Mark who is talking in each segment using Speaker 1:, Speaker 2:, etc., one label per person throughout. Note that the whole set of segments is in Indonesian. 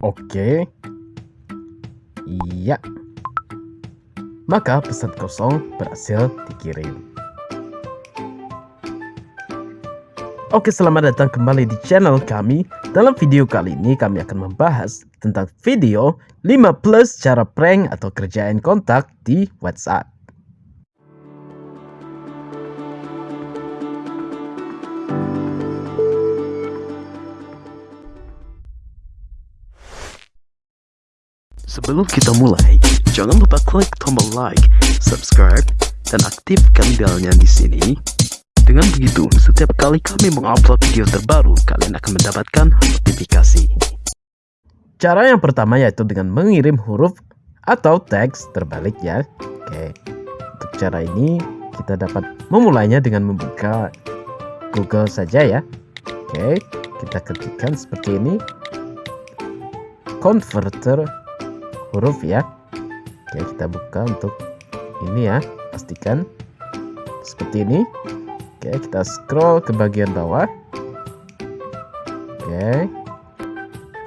Speaker 1: Oke. Iya. Maka pesan kosong berhasil dikirim. Oke, selamat datang kembali di channel kami. Dalam video kali ini kami akan membahas tentang video 5 plus cara prank atau kerjaan kontak di WhatsApp. Sebelum kita mulai, jangan lupa klik tombol like, subscribe, dan aktifkan belnya di sini. Dengan begitu, setiap kali kami mengupload video terbaru, kalian akan mendapatkan notifikasi. Cara yang pertama yaitu dengan mengirim huruf atau teks terbalik ya. Oke, untuk cara ini kita dapat memulainya dengan membuka Google saja ya. Oke, kita ketikkan seperti ini. Converter huruf ya. Oke kita buka untuk ini ya. Pastikan seperti ini. Oke kita scroll ke bagian bawah. Oke.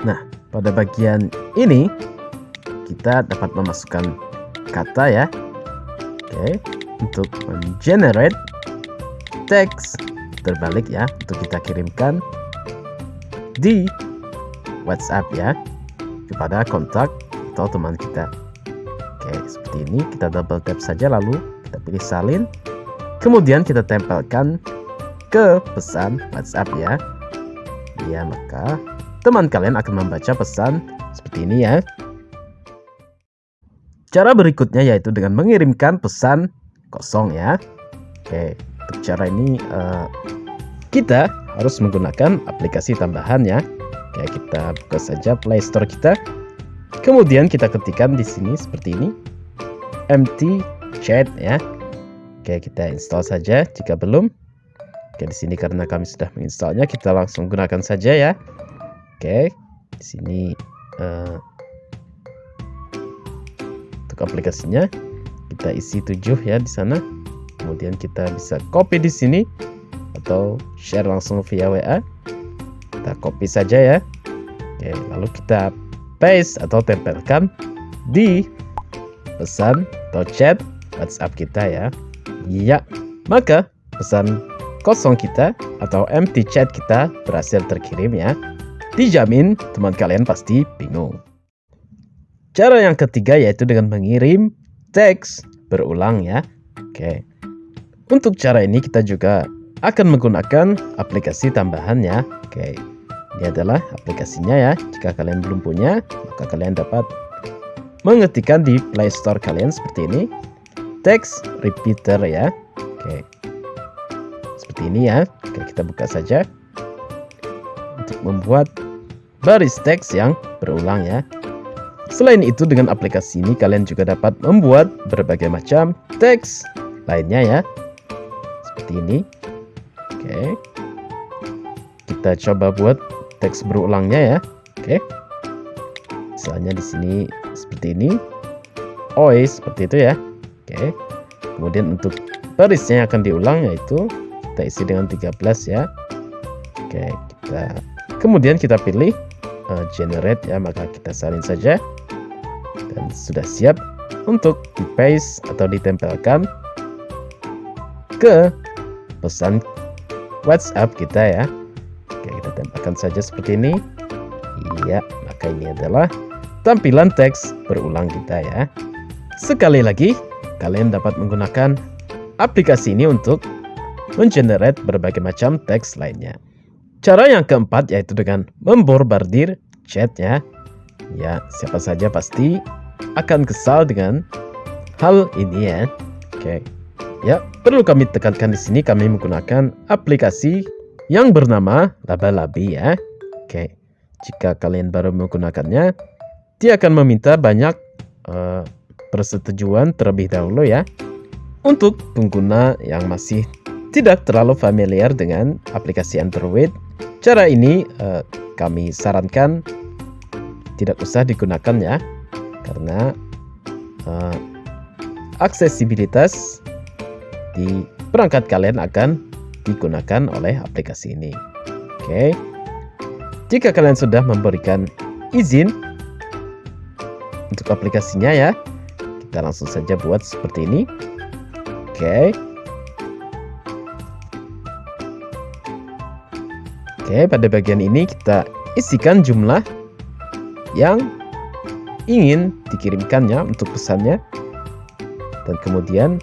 Speaker 1: Nah pada bagian ini kita dapat memasukkan kata ya. Oke untuk generate teks terbalik ya. Untuk kita kirimkan di WhatsApp ya kepada kontak atau teman kita. Oke seperti ini kita double tap saja lalu kita pilih salin. Kemudian kita tempelkan ke pesan WhatsApp ya. Ya maka teman kalian akan membaca pesan seperti ini ya. Cara berikutnya yaitu dengan mengirimkan pesan kosong ya. Oke untuk cara ini uh, kita harus menggunakan aplikasi tambahan ya. Oke, kita buka saja Play Store kita. Kemudian kita ketikkan di sini seperti ini. Empty chat ya. Oke, kita install saja jika belum. Oke, di sini karena kami sudah menginstalnya, kita langsung gunakan saja ya. Oke, di sini uh, untuk aplikasinya kita isi 7 ya di sana. Kemudian kita bisa copy di sini atau share langsung via WA. Kita copy saja ya. Oke, lalu kita paste atau tempelkan di pesan atau chat WhatsApp kita ya. Iya, maka pesan kosong kita atau empty chat kita berhasil terkirim ya. Dijamin teman kalian pasti bingung. Cara yang ketiga yaitu dengan mengirim teks berulang ya. Oke. Untuk cara ini kita juga akan menggunakan aplikasi tambahan ya. Oke. Ini adalah aplikasinya ya. Jika kalian belum punya, maka kalian dapat mengetikkan di Play Store kalian seperti ini. Text repeater ya. Oke. Seperti ini ya. Oke, kita buka saja. Untuk membuat baris teks yang berulang ya. Selain itu dengan aplikasi ini kalian juga dapat membuat berbagai macam teks lainnya ya. Seperti ini. Oke. Kita coba buat teks berulangnya ya. Oke. Misalnya di sini seperti ini. Oi, seperti itu ya. Oke. Kemudian untuk barisnya akan diulang yaitu kita isi dengan 13 ya. Oke, kita kemudian kita pilih uh, generate ya, maka kita salin saja. Dan sudah siap untuk di paste atau ditempelkan ke pesan WhatsApp kita ya. Tempelkan saja seperti ini. Iya, maka ini adalah tampilan teks berulang kita ya. Sekali lagi, kalian dapat menggunakan aplikasi ini untuk mengenerate berbagai macam teks lainnya. Cara yang keempat yaitu dengan memborbardir chatnya. Ya, siapa saja pasti akan kesal dengan hal ini ya. Oke. Ya, perlu kami tekankan di sini kami menggunakan aplikasi yang bernama Laba-Labi ya. Oke, jika kalian baru menggunakannya, dia akan meminta banyak uh, persetujuan terlebih dahulu ya. Untuk pengguna yang masih tidak terlalu familiar dengan aplikasi Android, cara ini uh, kami sarankan tidak usah digunakan ya, karena uh, aksesibilitas di perangkat kalian akan digunakan oleh aplikasi ini. Oke. Jika kalian sudah memberikan izin untuk aplikasinya ya. Kita langsung saja buat seperti ini. Oke. Oke, pada bagian ini kita isikan jumlah yang ingin dikirimkannya untuk pesannya. Dan kemudian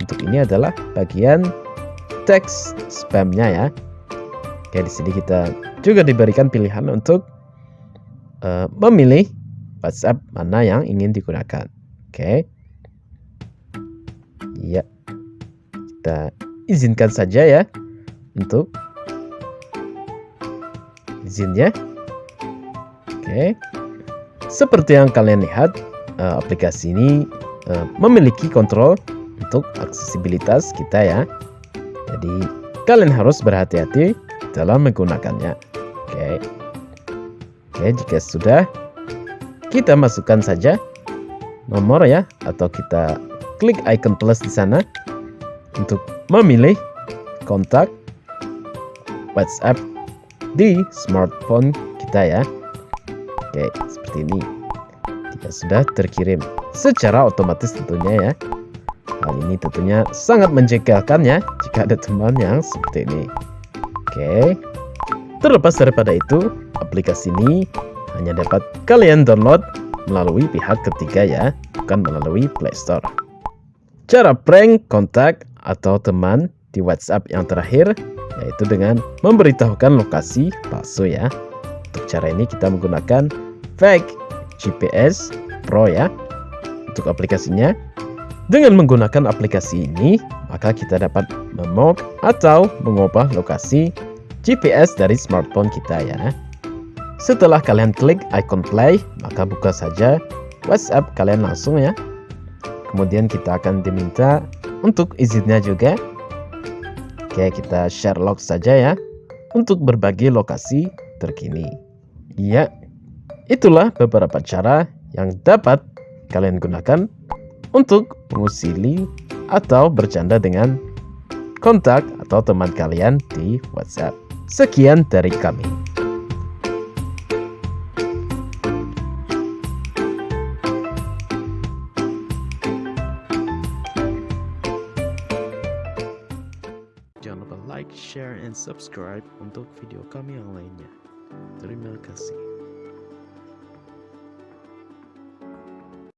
Speaker 1: untuk ini adalah bagian teks spamnya ya. Oke, di sini kita juga diberikan pilihan untuk uh, memilih WhatsApp mana yang ingin digunakan. Oke. Ya. Kita izinkan saja ya untuk izinnya. Oke. Seperti yang kalian lihat, uh, aplikasi ini uh, memiliki kontrol untuk aksesibilitas kita ya. Jadi kalian harus berhati-hati dalam menggunakannya. Oke. Oke, jika sudah kita masukkan saja nomor ya atau kita klik icon plus di sana untuk memilih kontak WhatsApp di smartphone kita ya. Oke, seperti ini. Jika sudah terkirim secara otomatis tentunya ya. Hal ini tentunya sangat menjegalkan ya jika ada teman yang seperti ini. Oke. Terlepas daripada itu, aplikasi ini hanya dapat kalian download melalui pihak ketiga ya, bukan melalui Play Store. Cara prank kontak atau teman di WhatsApp yang terakhir yaitu dengan memberitahukan lokasi palsu ya. Untuk cara ini kita menggunakan fake GPS Pro ya. Untuk aplikasinya dengan menggunakan aplikasi ini, maka kita dapat memog atau mengubah lokasi GPS dari smartphone kita ya. Setelah kalian klik icon play, maka buka saja WhatsApp kalian langsung ya. Kemudian kita akan diminta untuk izinnya juga. Oke, kita share log saja ya untuk berbagi lokasi terkini. Ya, itulah beberapa cara yang dapat kalian gunakan untuk mengusili atau bercanda dengan kontak atau teman kalian di WhatsApp. Sekian dari kami. Jangan lupa like, share, and subscribe untuk video kami yang lainnya. Terima kasih.